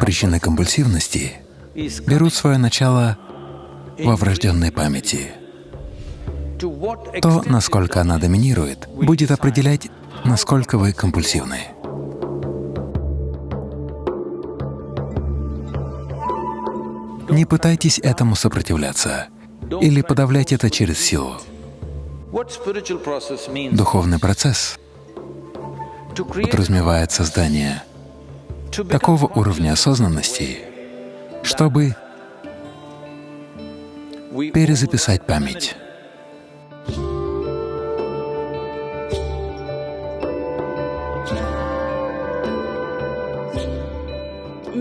Причины компульсивности берут свое начало во врожденной памяти. То, насколько она доминирует, будет определять, насколько вы компульсивны. Не пытайтесь этому сопротивляться или подавлять это через силу. Духовный процесс подразумевает создание такого уровня осознанности, чтобы перезаписать память.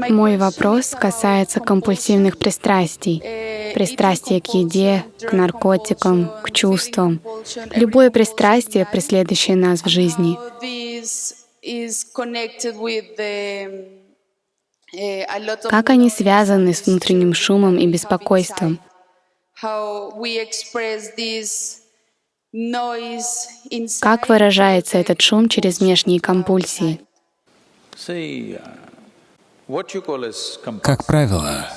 Мой вопрос касается компульсивных пристрастий. Пристрастие к еде, к наркотикам, к чувствам. Любое пристрастие, преследующее нас в жизни. Как они связаны с внутренним шумом и беспокойством? Как выражается этот шум через внешние компульсии? Как правило,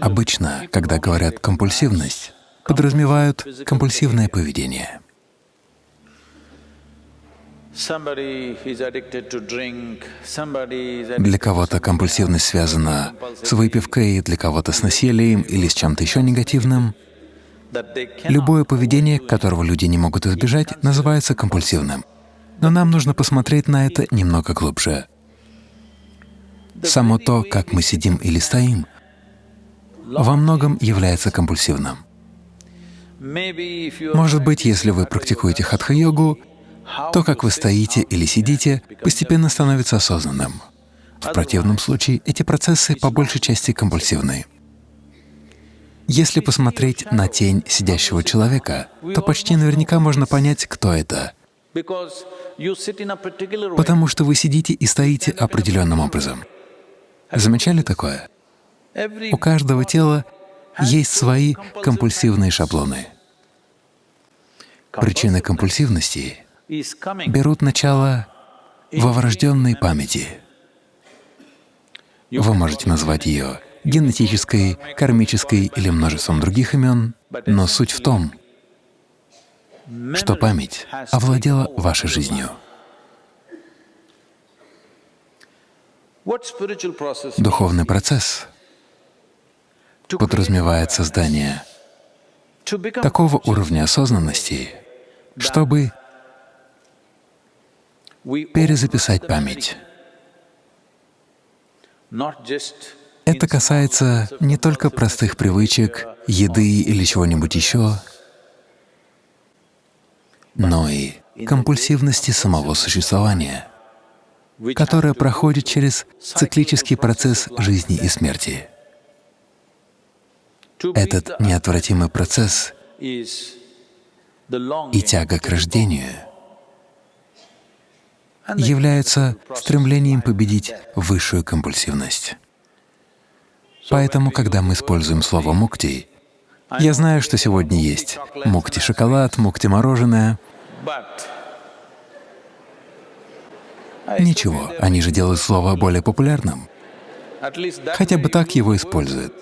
обычно, когда говорят «компульсивность», подразумевают компульсивное поведение. Для кого-то компульсивность связана с выпивкой, для кого-то с насилием или с чем-то еще негативным. Любое поведение, которого люди не могут избежать, называется компульсивным. Но нам нужно посмотреть на это немного глубже. Само то, как мы сидим или стоим, во многом является компульсивным. Может быть, если вы практикуете хатха-йогу, то, как вы стоите или сидите, постепенно становится осознанным. В противном случае эти процессы по большей части компульсивны. Если посмотреть на тень сидящего человека, то почти наверняка можно понять, кто это — Потому что вы сидите и стоите определенным образом. Замечали такое? У каждого тела есть свои компульсивные шаблоны. Причины компульсивности берут начало во врожденной памяти. Вы можете назвать ее генетической, кармической или множеством других имен, но суть в том, что память овладела вашей жизнью. Духовный процесс подразумевает создание такого уровня осознанности, чтобы перезаписать память. Это касается не только простых привычек, еды или чего-нибудь еще, но и компульсивности самого существования, которая проходит через циклический процесс жизни и смерти. Этот неотвратимый процесс и тяга к рождению являются стремлением победить высшую компульсивность. Поэтому, когда мы используем слово «мукти», я знаю, что сегодня есть мукти-шоколад, мукти-мороженое. Ничего, они же делают слово более популярным. Хотя бы так его используют.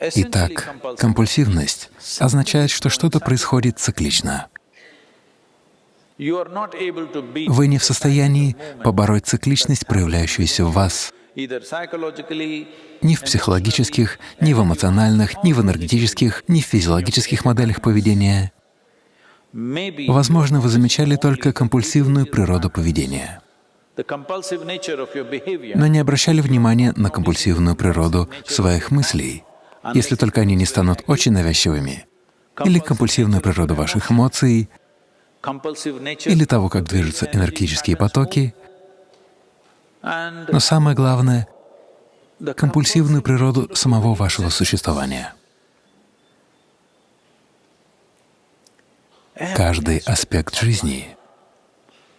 Итак, компульсивность означает, что что-то происходит циклично. Вы не в состоянии побороть цикличность, проявляющуюся в вас, ни в психологических, ни в эмоциональных, ни в энергетических, ни в физиологических моделях поведения. Возможно, вы замечали только компульсивную природу поведения, но не обращали внимания на компульсивную природу своих мыслей, если только они не станут очень навязчивыми, или компульсивную природу ваших эмоций, или того, как движутся энергетические потоки, но самое главное — компульсивную природу самого вашего существования. Каждый аспект жизни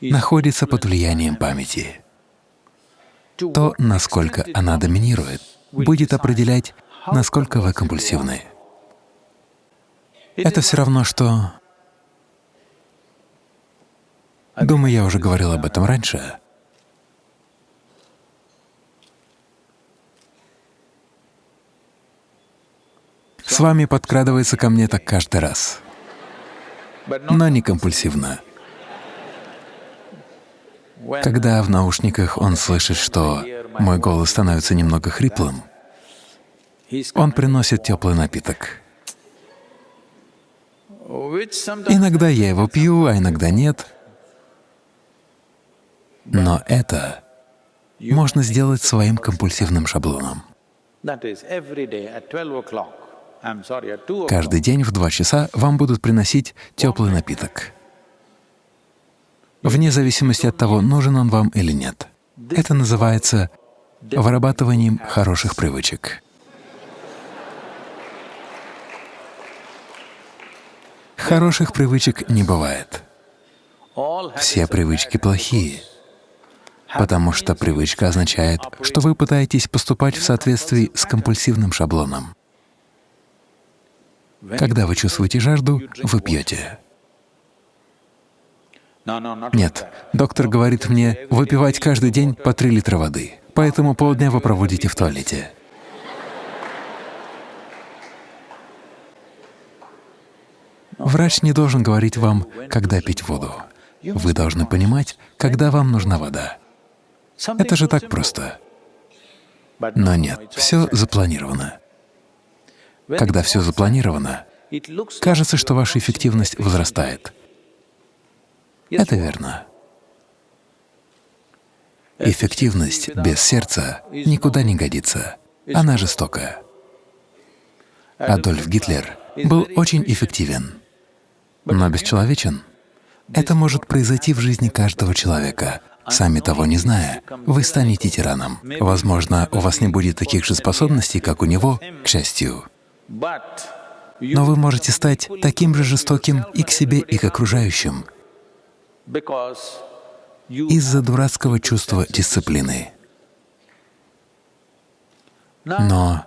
находится под влиянием памяти. То, насколько она доминирует, будет определять, насколько вы компульсивны. Это все равно, что... Думаю, я уже говорил об этом раньше. С вами подкрадывается ко мне так каждый раз, но не компульсивно. Когда в наушниках он слышит, что мой голос становится немного хриплым, он приносит теплый напиток. Иногда я его пью, а иногда нет. Но это можно сделать своим компульсивным шаблоном. Каждый день в два часа вам будут приносить теплый напиток, вне зависимости от того, нужен он вам или нет. Это называется вырабатыванием хороших привычек. Хороших привычек не бывает. Все привычки плохие, потому что привычка означает, что вы пытаетесь поступать в соответствии с компульсивным шаблоном. Когда вы чувствуете жажду, вы пьете. Нет, доктор говорит мне выпивать каждый день по 3 литра воды, поэтому полдня вы проводите в туалете. Врач не должен говорить вам, когда пить воду. Вы должны понимать, когда вам нужна вода. Это же так просто. Но нет, все запланировано. Когда все запланировано, кажется, что ваша эффективность возрастает. Это верно. Эффективность без сердца никуда не годится. Она жестокая. Адольф Гитлер был очень эффективен но бесчеловечен. Это может произойти в жизни каждого человека. Сами того не зная, вы станете тираном. Возможно, у вас не будет таких же способностей, как у него, к счастью. Но вы можете стать таким же жестоким и к себе, и к окружающим из-за дурацкого чувства дисциплины. Но,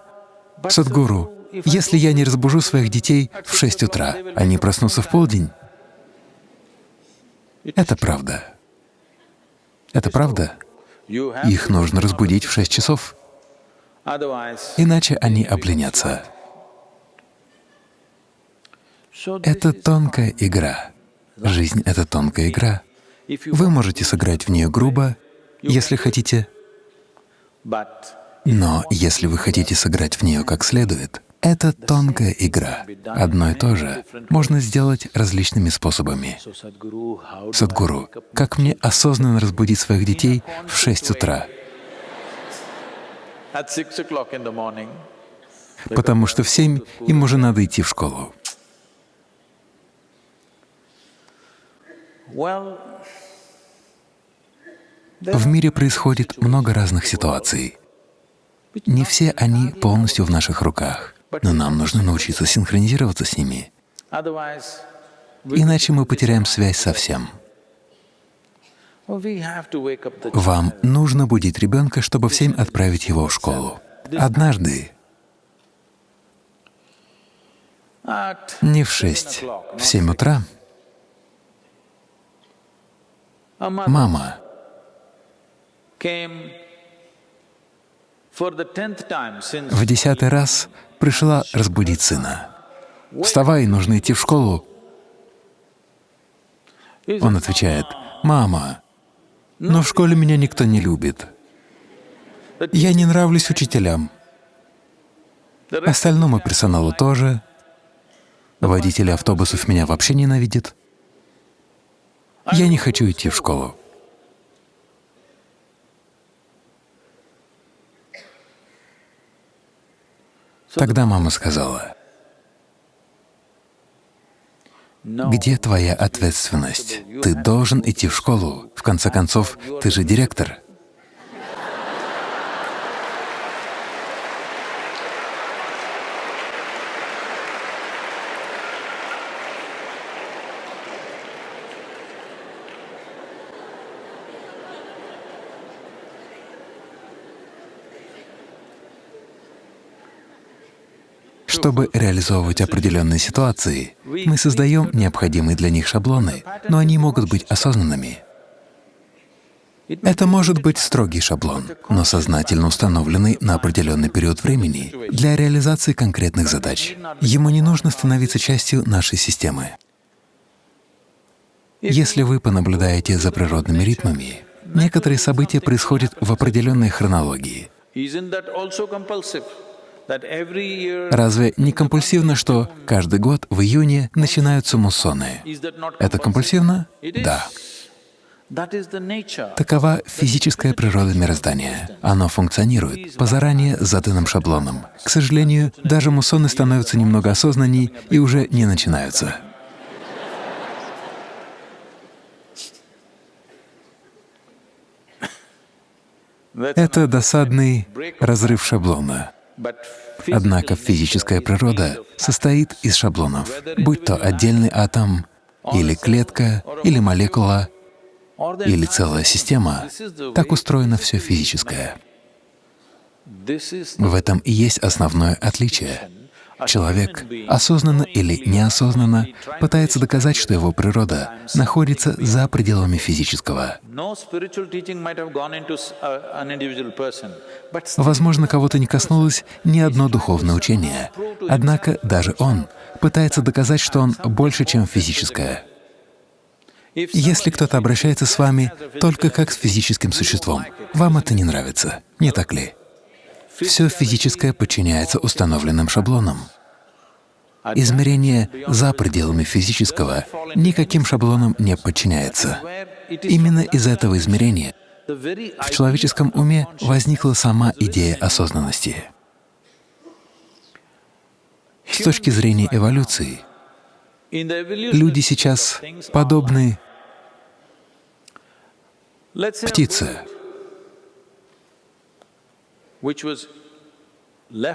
Садгуру, если я не разбужу своих детей в 6 утра, они проснутся в полдень. Это правда. Это правда. Их нужно разбудить в 6 часов, иначе они обленятся. Это тонкая игра. Жизнь — это тонкая игра. Вы можете сыграть в нее грубо, если хотите, но если вы хотите сыграть в нее как следует, это тонкая игра. Одно и то же можно сделать различными способами. Садгуру, как мне осознанно разбудить своих детей в 6 утра? Потому что в 7 им уже надо идти в школу. В мире происходит много разных ситуаций. Не все они полностью в наших руках но нам нужно научиться синхронизироваться с ними, иначе мы потеряем связь со всем. Вам нужно будить ребенка, чтобы в семь отправить его в школу. Однажды, не в шесть, в семь утра, мама в десятый раз пришла разбудить сына. «Вставай, нужно идти в школу». Он отвечает, «Мама, но в школе меня никто не любит. Я не нравлюсь учителям. Остальному персоналу тоже. Водители автобусов меня вообще ненавидят. Я не хочу идти в школу». Тогда мама сказала, «Где твоя ответственность? Ты должен идти в школу. В конце концов, ты же директор». Чтобы реализовывать определенные ситуации, мы создаем необходимые для них шаблоны, но они могут быть осознанными. Это может быть строгий шаблон, но сознательно установленный на определенный период времени для реализации конкретных задач. Ему не нужно становиться частью нашей системы. Если вы понаблюдаете за природными ритмами, некоторые события происходят в определенной хронологии. Разве не компульсивно, что каждый год в июне начинаются муссоны? Это компульсивно? Да. Такова физическая природа мироздания. Оно функционирует по заранее заданным шаблонам. К сожалению, даже муссоны становятся немного осознанней и уже не начинаются. Это досадный разрыв шаблона. Однако физическая природа состоит из шаблонов, будь то отдельный атом, или клетка, или молекула, или целая система. Так устроено все физическое. В этом и есть основное отличие. Человек, осознанно или неосознанно, пытается доказать, что его природа находится за пределами физического. Возможно, кого-то не коснулось ни одно духовное учение, однако даже он пытается доказать, что он больше, чем физическое. Если кто-то обращается с вами только как с физическим существом, вам это не нравится, не так ли? Все физическое подчиняется установленным шаблонам. Измерение за пределами физического никаким шаблонам не подчиняется. Именно из этого измерения в человеческом уме возникла сама идея осознанности. С точки зрения эволюции, люди сейчас подобны птице,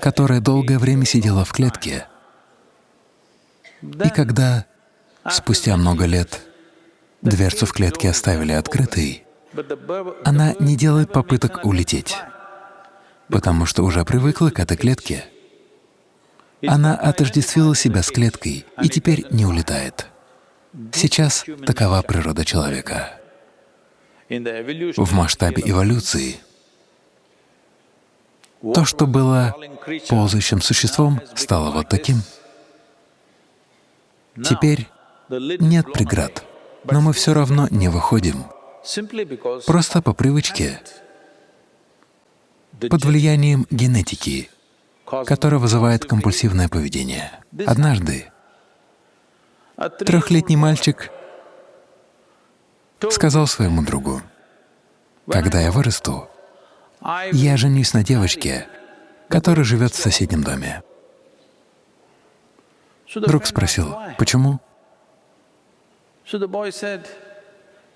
которая долгое время сидела в клетке, и когда спустя много лет дверцу в клетке оставили открытой, она не делает попыток улететь, потому что уже привыкла к этой клетке. Она отождествила себя с клеткой и теперь не улетает. Сейчас такова природа человека. В масштабе эволюции то, что было ползающим существом, стало вот таким. Теперь нет преград, но мы все равно не выходим, просто по привычке, под влиянием генетики, которая вызывает компульсивное поведение. Однажды трехлетний мальчик сказал своему другу, «Когда я вырасту, я женюсь на девочке, которая живет в соседнем доме. Друг спросил, почему?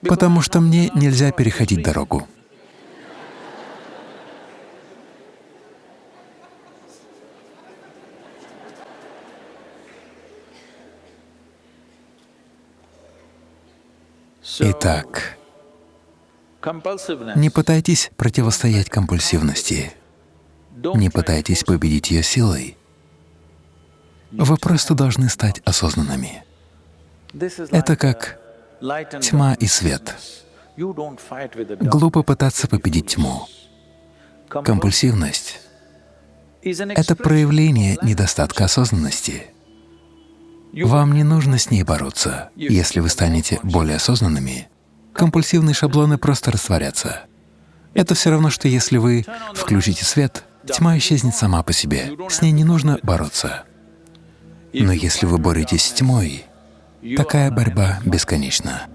Потому что мне нельзя переходить дорогу. Итак, не пытайтесь противостоять компульсивности, не пытайтесь победить ее силой. Вы просто должны стать осознанными. Это как тьма и свет. Глупо пытаться победить тьму. Компульсивность — это проявление недостатка осознанности. Вам не нужно с ней бороться. Если вы станете более осознанными, компульсивные шаблоны просто растворятся. Это все равно, что если вы включите свет, тьма исчезнет сама по себе, с ней не нужно бороться. Но если вы боретесь с тьмой, такая борьба бесконечна.